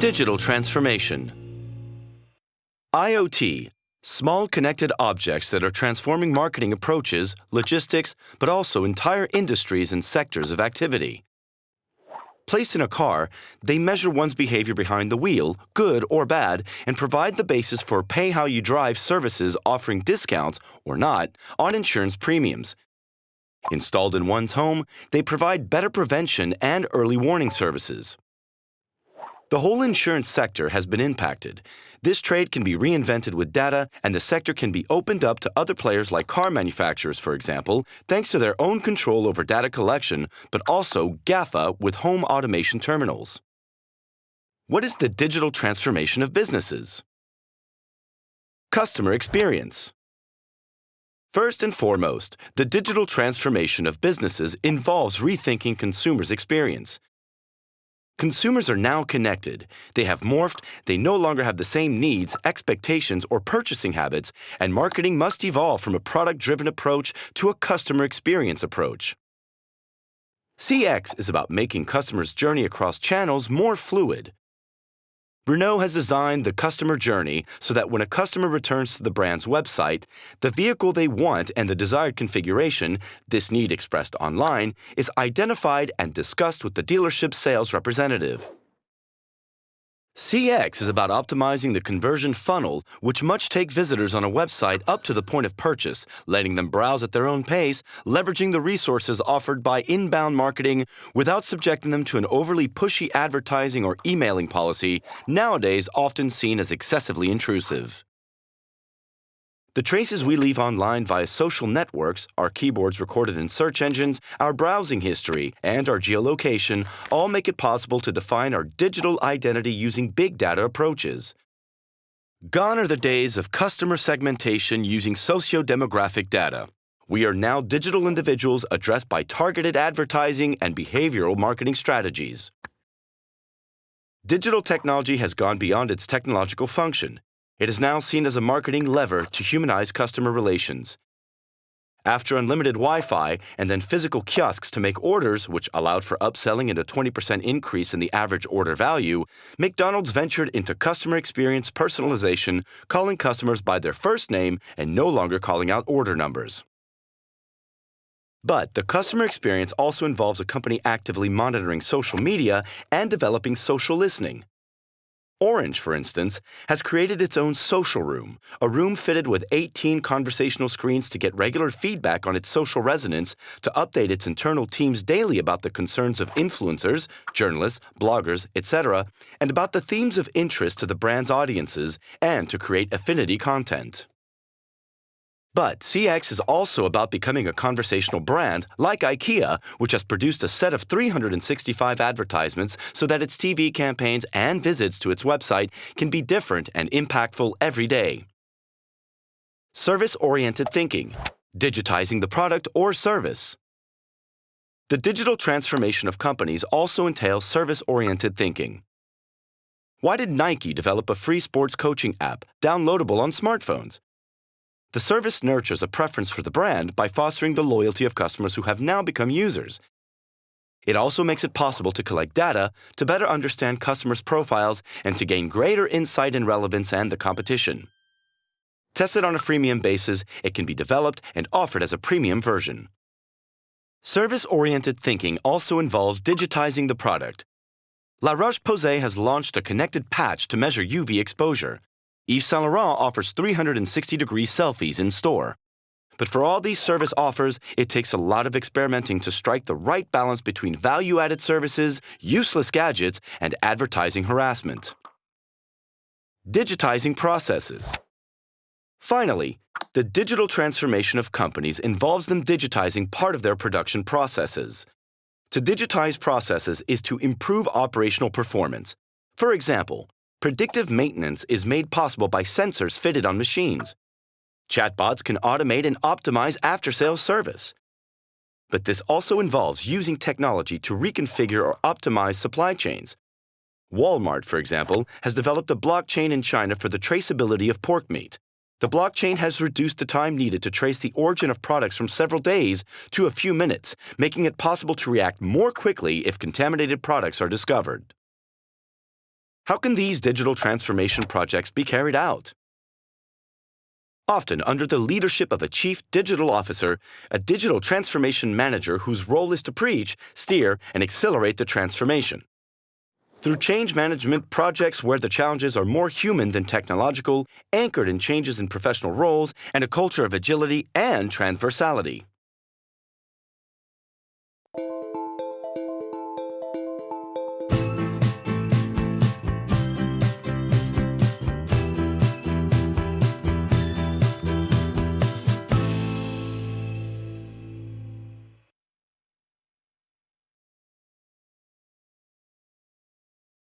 Digital transformation. IoT, small connected objects that are transforming marketing approaches, logistics, but also entire industries and sectors of activity. Placed in a car, they measure one's behavior behind the wheel, good or bad, and provide the basis for pay how you drive services offering discounts, or not, on insurance premiums. Installed in one's home, they provide better prevention and early warning services. The whole insurance sector has been impacted. This trade can be reinvented with data, and the sector can be opened up to other players like car manufacturers, for example, thanks to their own control over data collection, but also GAFA with home automation terminals. What is the digital transformation of businesses? Customer experience. First and foremost, the digital transformation of businesses involves rethinking consumers' experience. Consumers are now connected. They have morphed, they no longer have the same needs, expectations, or purchasing habits, and marketing must evolve from a product-driven approach to a customer experience approach. CX is about making customers' journey across channels more fluid. Renault has designed the customer journey so that when a customer returns to the brand's website, the vehicle they want and the desired configuration, this need expressed online, is identified and discussed with the dealership's sales representative. CX is about optimizing the conversion funnel, which must take visitors on a website up to the point of purchase, letting them browse at their own pace, leveraging the resources offered by inbound marketing without subjecting them to an overly pushy advertising or emailing policy, nowadays often seen as excessively intrusive. The traces we leave online via social networks, our keyboards recorded in search engines, our browsing history, and our geolocation all make it possible to define our digital identity using big data approaches. Gone are the days of customer segmentation using socio-demographic data. We are now digital individuals addressed by targeted advertising and behavioral marketing strategies. Digital technology has gone beyond its technological function. It is now seen as a marketing lever to humanize customer relations. After unlimited Wi-Fi and then physical kiosks to make orders, which allowed for upselling and a 20% increase in the average order value, McDonald's ventured into customer experience personalization, calling customers by their first name and no longer calling out order numbers. But the customer experience also involves a company actively monitoring social media and developing social listening. Orange, for instance, has created its own social room, a room fitted with 18 conversational screens to get regular feedback on its social resonance, to update its internal teams daily about the concerns of influencers, journalists, bloggers, etc., and about the themes of interest to the brand's audiences, and to create affinity content. But CX is also about becoming a conversational brand like IKEA, which has produced a set of 365 advertisements so that its TV campaigns and visits to its website can be different and impactful every day. Service-oriented thinking, digitizing the product or service. The digital transformation of companies also entails service-oriented thinking. Why did Nike develop a free sports coaching app downloadable on smartphones? The service nurtures a preference for the brand by fostering the loyalty of customers who have now become users. It also makes it possible to collect data to better understand customers' profiles and to gain greater insight and relevance and the competition. Tested on a freemium basis, it can be developed and offered as a premium version. Service-oriented thinking also involves digitizing the product. La Roche-Posay has launched a connected patch to measure UV exposure. Yves Saint Laurent offers 360-degree selfies in store. But for all these service offers, it takes a lot of experimenting to strike the right balance between value-added services, useless gadgets, and advertising harassment. Digitizing processes. Finally, the digital transformation of companies involves them digitizing part of their production processes. To digitize processes is to improve operational performance. For example, Predictive maintenance is made possible by sensors fitted on machines. Chatbots can automate and optimize after-sales service. But this also involves using technology to reconfigure or optimize supply chains. Walmart, for example, has developed a blockchain in China for the traceability of pork meat. The blockchain has reduced the time needed to trace the origin of products from several days to a few minutes, making it possible to react more quickly if contaminated products are discovered. How can these digital transformation projects be carried out? Often under the leadership of a chief digital officer, a digital transformation manager whose role is to preach, steer, and accelerate the transformation. Through change management projects where the challenges are more human than technological, anchored in changes in professional roles, and a culture of agility and transversality.